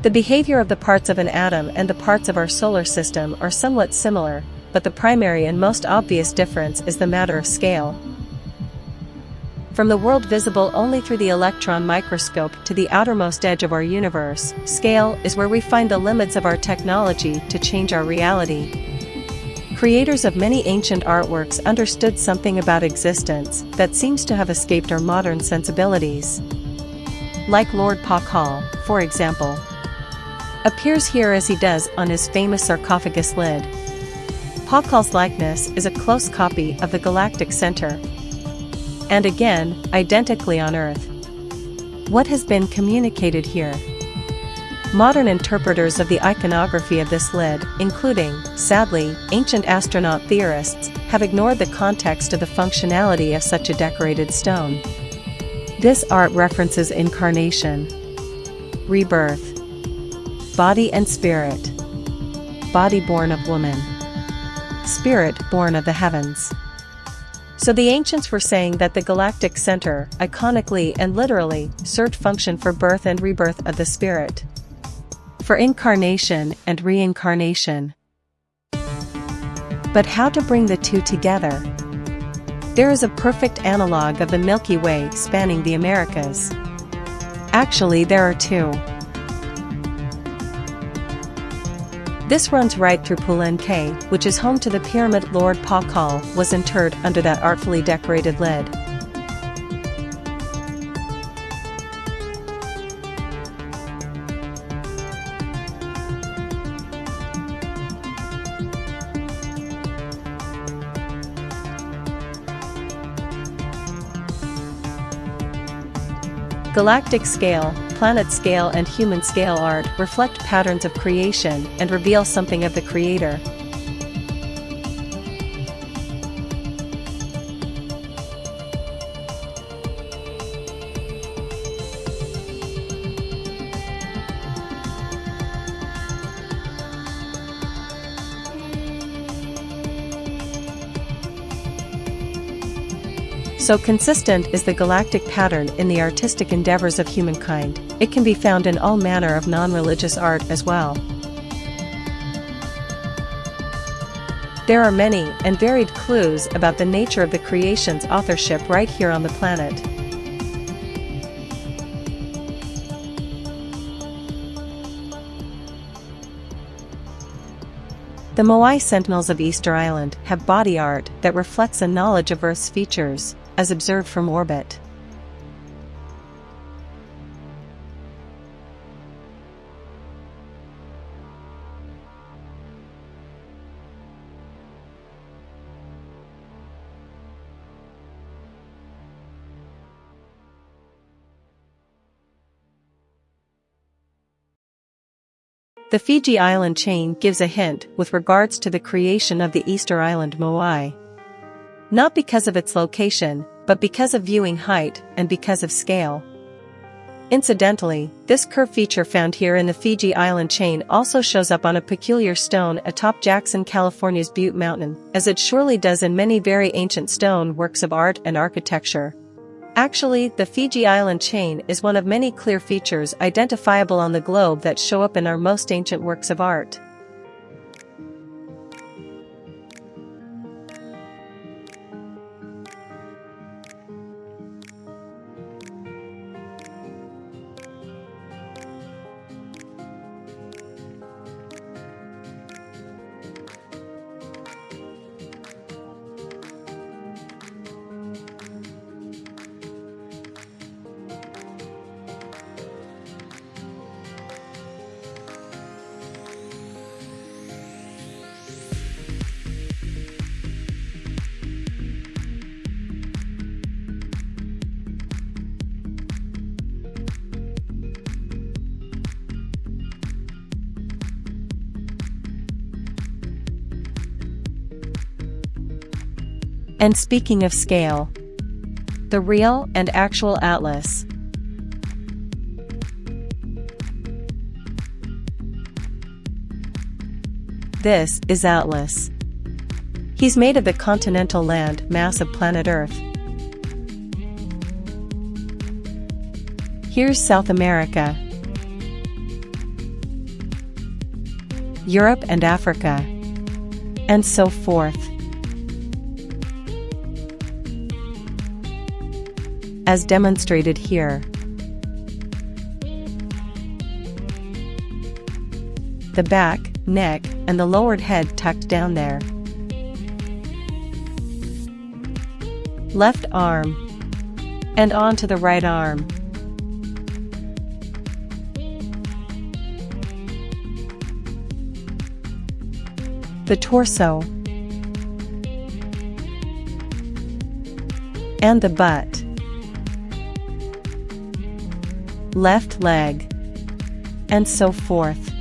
The behavior of the parts of an atom and the parts of our solar system are somewhat similar, but the primary and most obvious difference is the matter of scale. From the world visible only through the electron microscope to the outermost edge of our universe, scale is where we find the limits of our technology to change our reality. Creators of many ancient artworks understood something about existence that seems to have escaped our modern sensibilities. Like Lord Pakal, for example appears here as he does on his famous sarcophagus lid. Pakal's likeness is a close copy of the galactic center. And again, identically on Earth. What has been communicated here? Modern interpreters of the iconography of this lid, including, sadly, ancient astronaut theorists, have ignored the context of the functionality of such a decorated stone. This art references incarnation, rebirth, Body and spirit. Body born of woman. Spirit born of the heavens. So the ancients were saying that the galactic center, iconically and literally, served function for birth and rebirth of the spirit. For incarnation and reincarnation. But how to bring the two together? There is a perfect analog of the Milky Way spanning the Americas. Actually there are two. This runs right through Palenque, which is home to the pyramid Lord Pakal was interred under that artfully decorated lid. Galactic scale, planet scale and human scale art reflect patterns of creation and reveal something of the creator. So consistent is the galactic pattern in the artistic endeavors of humankind, it can be found in all manner of non-religious art as well. There are many and varied clues about the nature of the creation's authorship right here on the planet. The Moai Sentinels of Easter Island have body art that reflects a knowledge of Earth's features, as observed from orbit. The Fiji Island chain gives a hint with regards to the creation of the Easter Island Moai. Not because of its location, but because of viewing height and because of scale. Incidentally, this curve feature found here in the Fiji Island chain also shows up on a peculiar stone atop Jackson, California's Butte Mountain, as it surely does in many very ancient stone works of art and architecture. Actually, the Fiji Island chain is one of many clear features identifiable on the globe that show up in our most ancient works of art. And speaking of scale, the real and actual Atlas. This is Atlas. He's made of the continental land mass of planet Earth. Here's South America. Europe and Africa, and so forth. As demonstrated here. The back, neck, and the lowered head tucked down there. Left arm. And on to the right arm. The torso. And the butt. Left leg. And so forth.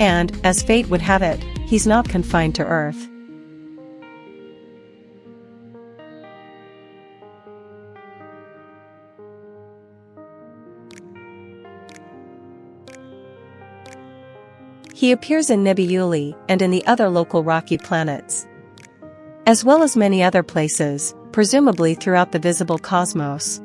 And, as fate would have it, he's not confined to Earth. He appears in nebulae and in the other local rocky planets. As well as many other places, presumably throughout the visible cosmos.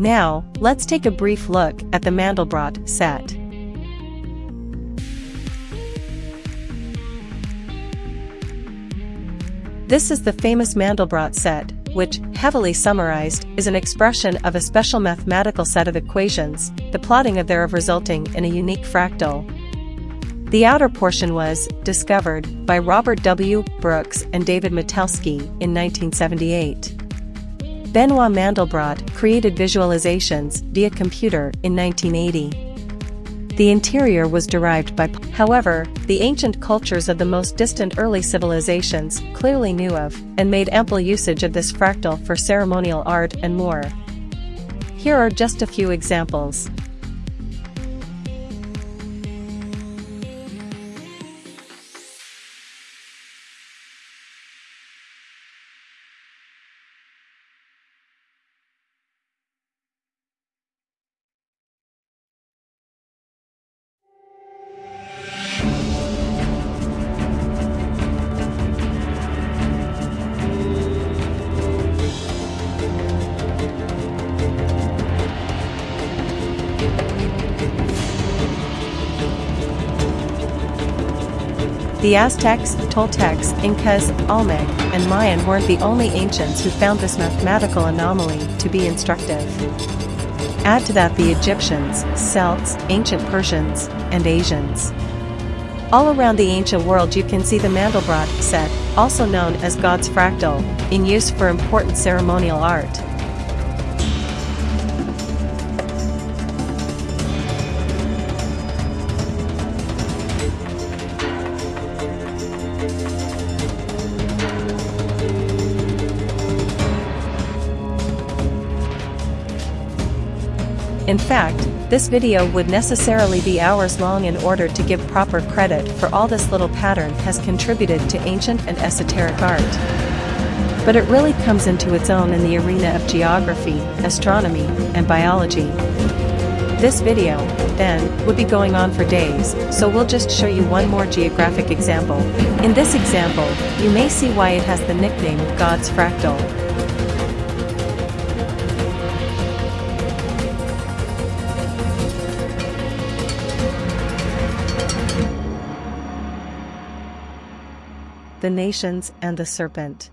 Now, let's take a brief look at the Mandelbrot set. This is the famous Mandelbrot set, which, heavily summarized, is an expression of a special mathematical set of equations, the plotting of thereof resulting in a unique fractal. The outer portion was discovered by Robert W. Brooks and David Matelski in 1978. Benoit Mandelbrot created visualizations via computer in 1980. The interior was derived by However, the ancient cultures of the most distant early civilizations clearly knew of and made ample usage of this fractal for ceremonial art and more. Here are just a few examples. The Aztecs, Toltecs, Incas, Olmec, and Mayan weren't the only ancients who found this mathematical anomaly to be instructive. Add to that the Egyptians, Celts, ancient Persians, and Asians. All around the ancient world you can see the Mandelbrot set, also known as God's fractal, in use for important ceremonial art. In fact, this video would necessarily be hours long in order to give proper credit for all this little pattern has contributed to ancient and esoteric art. But it really comes into its own in the arena of geography, astronomy, and biology. This video, then, would be going on for days, so we'll just show you one more geographic example. In this example, you may see why it has the nickname God's Fractal. The nations and the serpent.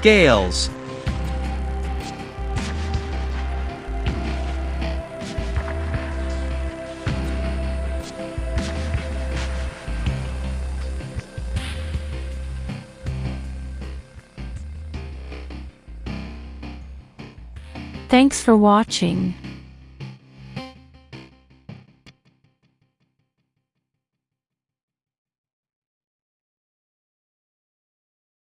Scales Thanks for watching.